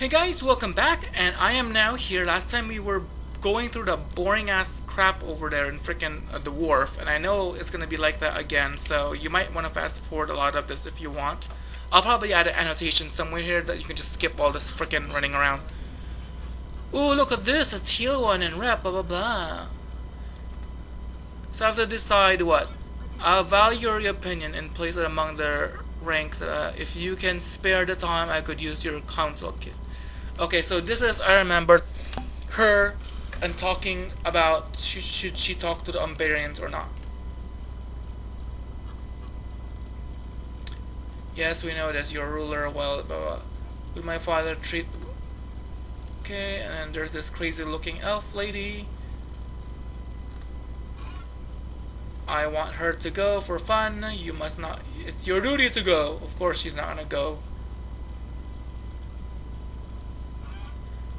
Hey guys, welcome back, and I am now here. Last time we were going through the boring ass crap over there in freaking uh, the wharf, and I know it's gonna be like that again, so you might want to fast forward a lot of this if you want. I'll probably add an annotation somewhere here that you can just skip all this freaking running around. Ooh, look at this, a teal one and rep, blah blah blah. So I have to decide what? I'll value your opinion and place it among their ranks. Uh, if you can spare the time, I could use your counsel kit. Okay, so this is, I remember her and talking about should, should she talk to the Umbarians or not. Yes, we know this. Your ruler, well, blah, blah. Will my father treat... Okay, and then there's this crazy looking elf lady. I want her to go for fun. You must not... It's your duty to go. Of course she's not gonna go.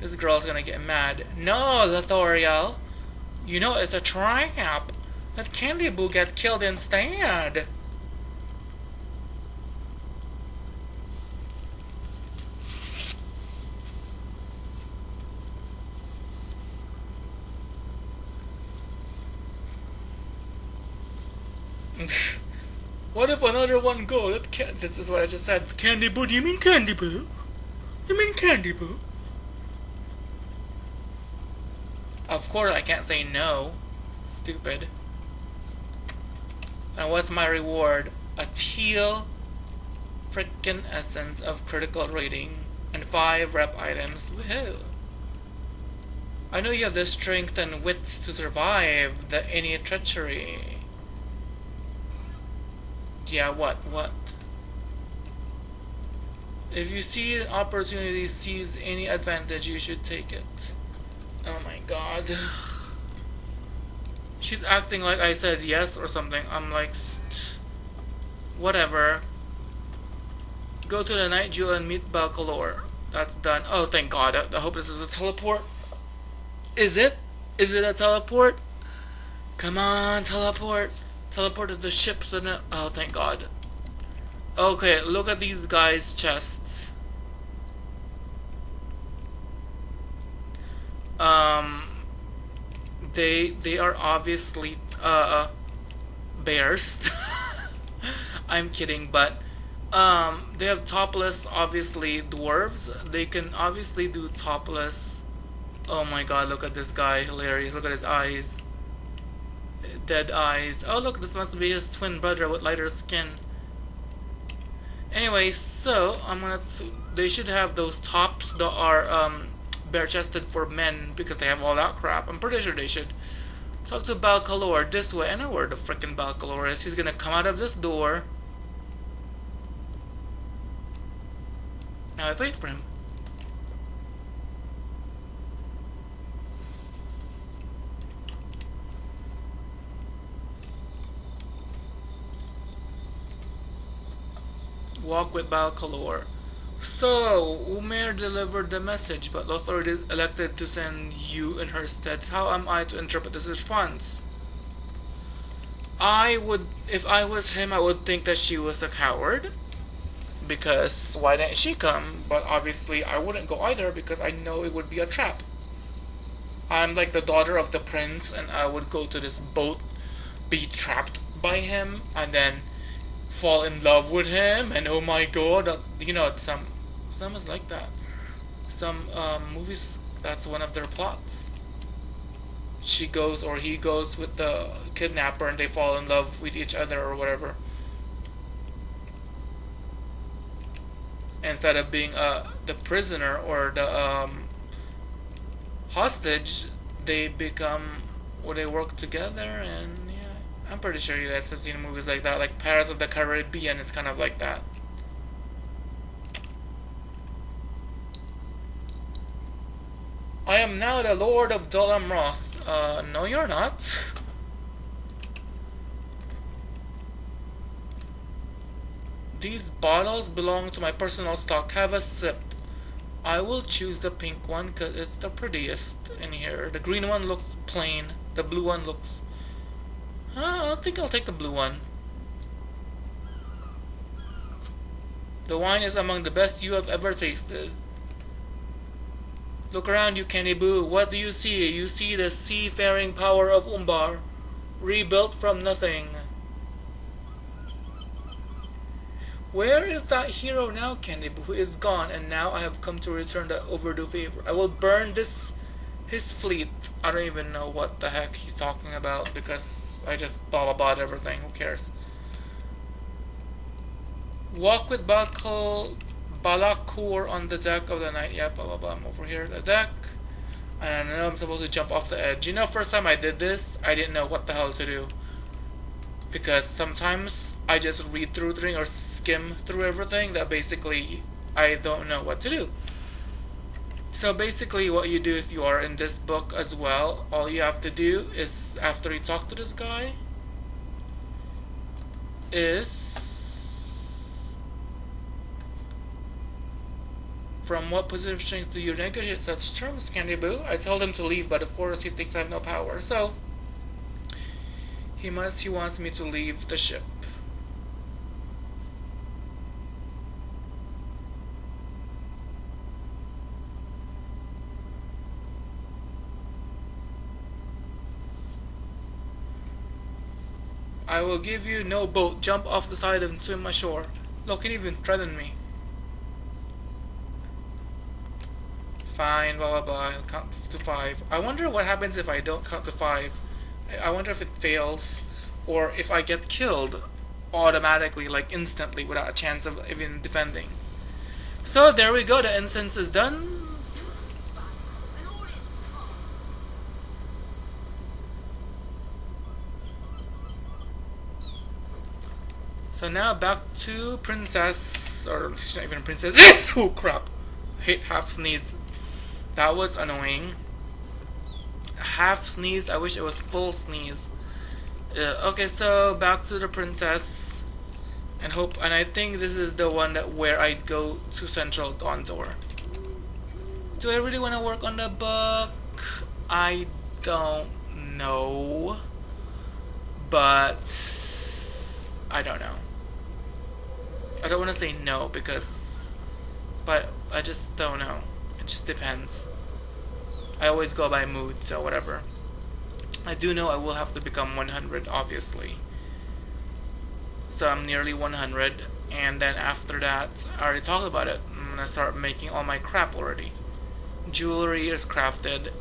This girl's gonna get mad. No, Lothoriel. You know it's a trap. Let Candy Boo get killed instead. what if another one go? Let can this is what I just said. Candy Boo, do you mean Candy Boo? You mean Candy Boo? Of course I can't say no. Stupid. And what's my reward? A teal frickin' essence of critical rating and five rep items. Woohoo! I know you have the strength and wits to survive the any treachery. Yeah, what? What? If you see an opportunity, seize any advantage, you should take it. God. She's acting like I said yes or something. I'm like, whatever. Go to the night jewel and meet Balcalor. That's done. Oh, thank god. I, I hope this is a teleport. Is it? Is it a teleport? Come on, teleport. Teleport to the ship so that... Oh, thank god. Okay, look at these guys' chests. Um, they they are obviously uh, bears. I'm kidding, but um, they have topless, obviously dwarves. They can obviously do topless. Oh my god, look at this guy, hilarious. Look at his eyes. Dead eyes. Oh look, this must be his twin brother with lighter skin. Anyway, so I'm gonna. They should have those tops that are um, bare chested for men because they have all that crap. I'm pretty sure they should. Talk to Balcalor this way. I know where the freaking Balcalor is. He's gonna come out of this door. Now I wait for him. Walk with Balcalor. So, Umair delivered the message, but Lothar elected to send you in her stead. How am I to interpret this response? I would, if I was him, I would think that she was a coward. Because why didn't she come? But obviously I wouldn't go either because I know it would be a trap. I'm like the daughter of the prince and I would go to this boat, be trapped by him, and then fall in love with him and oh my god you know some some is like that some um, movies that's one of their plots she goes or he goes with the kidnapper and they fall in love with each other or whatever instead of being uh, the prisoner or the um, hostage they become or they work together and yeah. I'm pretty sure you guys have seen movies like that, like Pirates of the Caribbean is kind of like that. I am now the Lord of Dol Amroth. Uh, no you're not. These bottles belong to my personal stock. Have a sip. I will choose the pink one because it's the prettiest in here. The green one looks plain. The blue one looks I think I'll take the blue one. The wine is among the best you have ever tasted. Look around you, Kenny What do you see? You see the seafaring power of Umbar, rebuilt from nothing. Where is that hero now, Boo, who is gone, and now I have come to return the overdue favor. I will burn this, his fleet. I don't even know what the heck he's talking about, because I just blah blah blah everything. Who cares? Walk with Bakal Balakur on the deck of the night. Yeah, blah blah blah. I'm over here at the deck. And I know I'm supposed to jump off the edge. You know, first time I did this, I didn't know what the hell to do. Because sometimes I just read through the thing or skim through everything that basically I don't know what to do. So basically what you do if you are in this book as well, all you have to do is after you talk to this guy is From what position do you negotiate such terms, Candy Boo? I told him to leave, but of course he thinks I have no power, so... He must, he wants me to leave the ship. I will give you no boat. Jump off the side and swim ashore. Look, he even threaten me. Fine, blah blah blah, I'll count to five. I wonder what happens if I don't count to five. I wonder if it fails, or if I get killed automatically, like instantly, without a chance of even defending. So there we go, the instance is done. So now back to Princess, or not even princess. oh crap! Hate half sneeze. That was annoying. Half sneeze. I wish it was full sneeze. Uh, okay, so back to the princess. And hope, and I think this is the one that where I go to Central Gondor. Do I really want to work on the book? I don't know. But I don't know. I don't want to say no because, but I just don't know. It just depends. I always go by mood, so whatever. I do know I will have to become 100, obviously. So I'm nearly 100, and then after that, I already talked about it. I'm gonna start making all my crap already. Jewelry is crafted,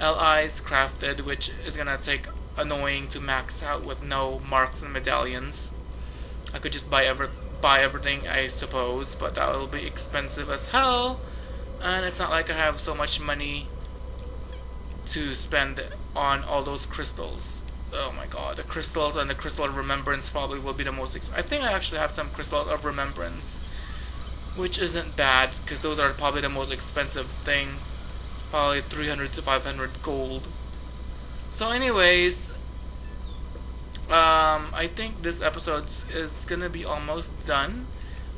LI is crafted, which is gonna take annoying to max out with no marks and medallions. I could just buy ever buy everything, I suppose, but that will be expensive as hell and it's not like I have so much money to spend on all those crystals. Oh my god, the crystals and the crystal of remembrance probably will be the most I think I actually have some crystal of remembrance. Which isn't bad, because those are probably the most expensive thing. Probably 300 to 500 gold. So anyways, um, I think this episode is gonna be almost done.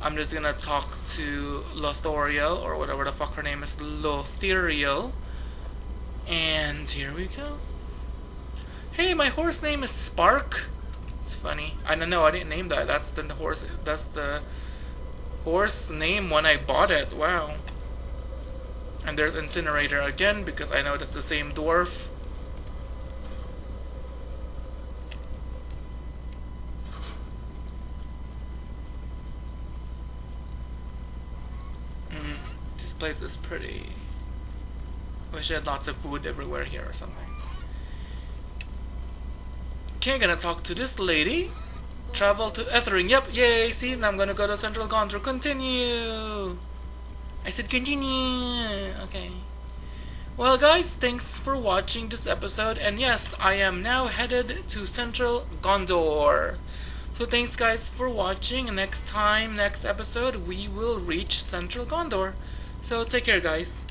I'm just gonna talk to Lothoriel, or whatever the fuck her name is, Lothiriel. And here we go. Hey, my horse name is Spark. It's funny. I don't know, I didn't name that. That's the horse, that's the horse name when I bought it. Wow. And there's Incinerator again, because I know that's the same dwarf. Place is pretty... Wish I had lots of food everywhere here or something. Okay, gonna talk to this lady. Travel to Ethring. Yep, yay, see, now I'm gonna go to Central Gondor. Continue! I said continue! Okay. Well guys, thanks for watching this episode, and yes, I am now headed to Central Gondor. So thanks guys for watching, next time, next episode, we will reach Central Gondor. So take care guys.